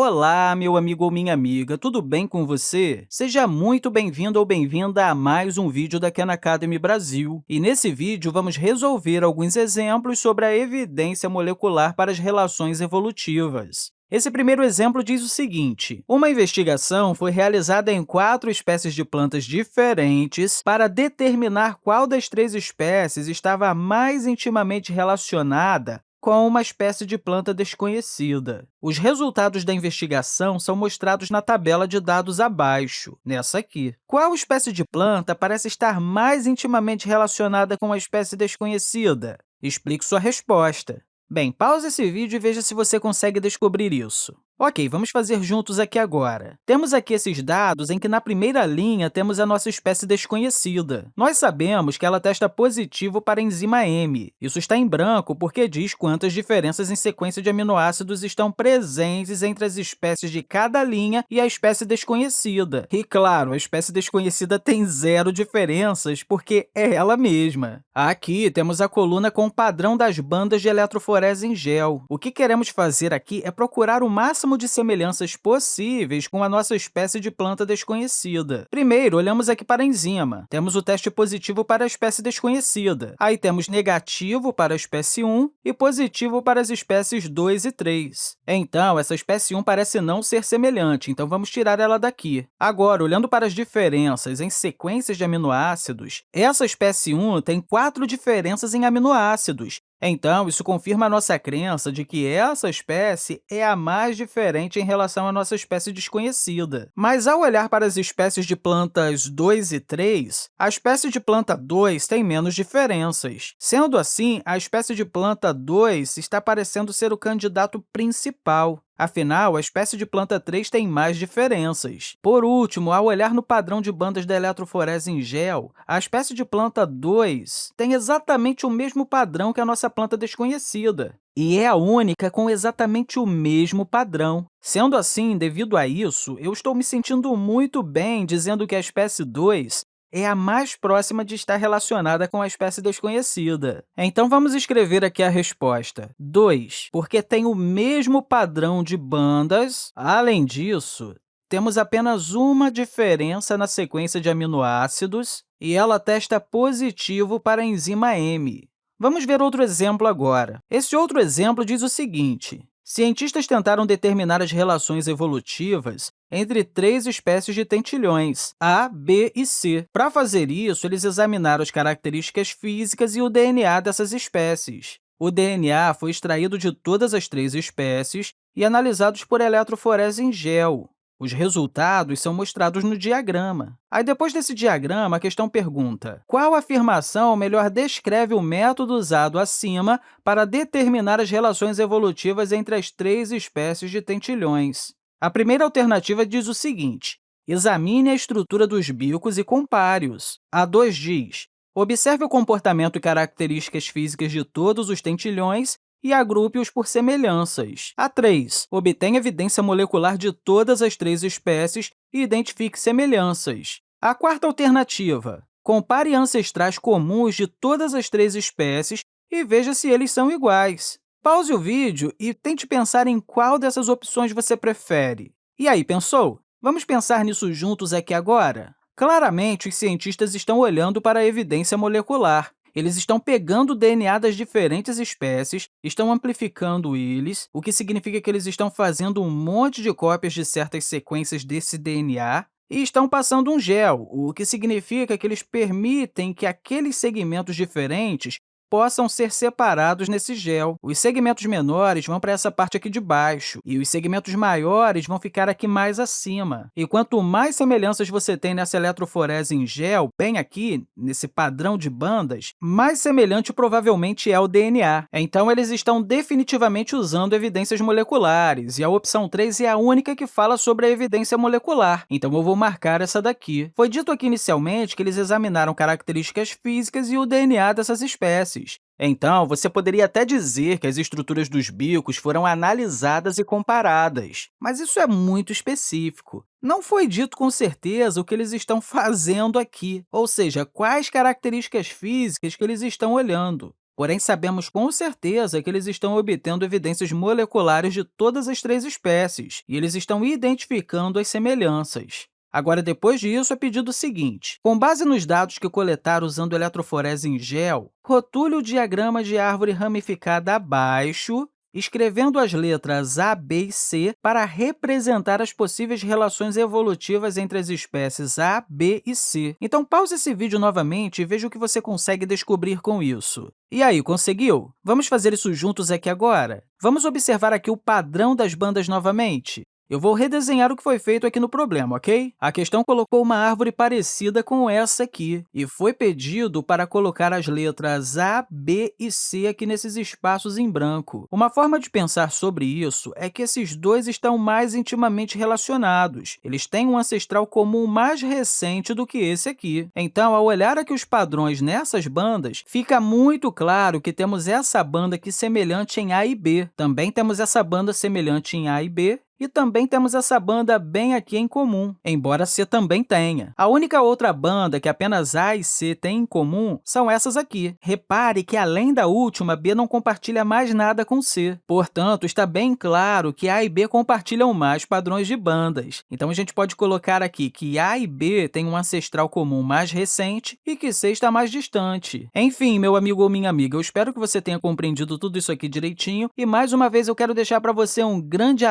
Olá, meu amigo ou minha amiga, tudo bem com você? Seja muito bem-vindo ou bem-vinda a mais um vídeo da Khan Academy Brasil. E nesse vídeo, vamos resolver alguns exemplos sobre a evidência molecular para as relações evolutivas. Esse primeiro exemplo diz o seguinte, uma investigação foi realizada em quatro espécies de plantas diferentes para determinar qual das três espécies estava mais intimamente relacionada com uma espécie de planta desconhecida. Os resultados da investigação são mostrados na tabela de dados abaixo, nessa aqui. Qual espécie de planta parece estar mais intimamente relacionada com a espécie desconhecida? Explique sua resposta. Bem, pause esse vídeo e veja se você consegue descobrir isso. Ok, vamos fazer juntos aqui agora. Temos aqui esses dados em que, na primeira linha, temos a nossa espécie desconhecida. Nós sabemos que ela testa positivo para a enzima M. Isso está em branco porque diz quantas diferenças em sequência de aminoácidos estão presentes entre as espécies de cada linha e a espécie desconhecida. E, claro, a espécie desconhecida tem zero diferenças, porque é ela mesma. Aqui temos a coluna com o padrão das bandas de eletroforese em gel. O que queremos fazer aqui é procurar o máximo máximo de semelhanças possíveis com a nossa espécie de planta desconhecida. Primeiro, olhamos aqui para a enzima. Temos o teste positivo para a espécie desconhecida. Aí temos negativo para a espécie 1 e positivo para as espécies 2 e 3. Então, essa espécie 1 parece não ser semelhante, então vamos tirar ela daqui. Agora, olhando para as diferenças em sequências de aminoácidos, essa espécie 1 tem quatro diferenças em aminoácidos, então, isso confirma a nossa crença de que essa espécie é a mais diferente em relação à nossa espécie desconhecida. Mas, ao olhar para as espécies de plantas 2 e 3, a espécie de planta 2 tem menos diferenças. Sendo assim, a espécie de planta 2 está parecendo ser o candidato principal. Afinal, a espécie de planta 3 tem mais diferenças. Por último, ao olhar no padrão de bandas da eletroforese em gel, a espécie de planta 2 tem exatamente o mesmo padrão que a nossa planta desconhecida e é a única com exatamente o mesmo padrão. Sendo assim, devido a isso, eu estou me sentindo muito bem dizendo que a espécie 2 é a mais próxima de estar relacionada com a espécie desconhecida. Então, vamos escrever aqui a resposta. 2, porque tem o mesmo padrão de bandas. Além disso, temos apenas uma diferença na sequência de aminoácidos e ela testa positivo para a enzima M. Vamos ver outro exemplo agora. Esse outro exemplo diz o seguinte, Cientistas tentaram determinar as relações evolutivas entre três espécies de tentilhões, A, B e C. Para fazer isso, eles examinaram as características físicas e o DNA dessas espécies. O DNA foi extraído de todas as três espécies e analisados por eletroforese em gel. Os resultados são mostrados no diagrama. Aí, depois desse diagrama, a questão pergunta qual afirmação melhor descreve o método usado acima para determinar as relações evolutivas entre as três espécies de tentilhões. A primeira alternativa diz o seguinte, examine a estrutura dos bicos e compare-os. A 2 diz, observe o comportamento e características físicas de todos os tentilhões e agrupe-os por semelhanças. A 3. Obtenha evidência molecular de todas as três espécies e identifique semelhanças. A quarta alternativa. Compare ancestrais comuns de todas as três espécies e veja se eles são iguais. Pause o vídeo e tente pensar em qual dessas opções você prefere. E aí, pensou? Vamos pensar nisso juntos aqui agora? Claramente, os cientistas estão olhando para a evidência molecular. Eles estão pegando o DNA das diferentes espécies, estão amplificando eles, o que significa que eles estão fazendo um monte de cópias de certas sequências desse DNA e estão passando um gel, o que significa que eles permitem que aqueles segmentos diferentes possam ser separados nesse gel. Os segmentos menores vão para essa parte aqui de baixo, e os segmentos maiores vão ficar aqui mais acima. E quanto mais semelhanças você tem nessa eletroforese em gel, bem aqui, nesse padrão de bandas, mais semelhante provavelmente é o DNA. Então, eles estão definitivamente usando evidências moleculares, e a opção 3 é a única que fala sobre a evidência molecular. Então, eu vou marcar essa daqui. Foi dito aqui inicialmente que eles examinaram características físicas e o DNA dessas espécies. Então, você poderia até dizer que as estruturas dos bicos foram analisadas e comparadas, mas isso é muito específico. Não foi dito com certeza o que eles estão fazendo aqui, ou seja, quais características físicas que eles estão olhando. porém sabemos com certeza que eles estão obtendo evidências moleculares de todas as três espécies, e eles estão identificando as semelhanças. Agora, depois disso, é pedido o seguinte. Com base nos dados que coletaram usando eletroforese em gel, rotule o diagrama de árvore ramificada abaixo escrevendo as letras A, B e C para representar as possíveis relações evolutivas entre as espécies A, B e C. Então, pause esse vídeo novamente e veja o que você consegue descobrir com isso. E aí, conseguiu? Vamos fazer isso juntos aqui agora? Vamos observar aqui o padrão das bandas novamente? Eu vou redesenhar o que foi feito aqui no problema, ok? A questão colocou uma árvore parecida com essa aqui, e foi pedido para colocar as letras A, B e C aqui nesses espaços em branco. Uma forma de pensar sobre isso é que esses dois estão mais intimamente relacionados. Eles têm um ancestral comum mais recente do que esse aqui. Então, ao olhar aqui os padrões nessas bandas, fica muito claro que temos essa banda aqui semelhante em A e B. Também temos essa banda semelhante em A e B, e também temos essa banda bem aqui em comum, embora C também tenha. A única outra banda que apenas A e C têm em comum são essas aqui. Repare que, além da última, B não compartilha mais nada com C. Portanto, está bem claro que A e B compartilham mais padrões de bandas. Então, a gente pode colocar aqui que A e B têm um ancestral comum mais recente e que C está mais distante. Enfim, meu amigo ou minha amiga, eu espero que você tenha compreendido tudo isso aqui direitinho e, mais uma vez, eu quero deixar para você um grande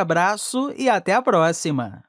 abraço e até a próxima!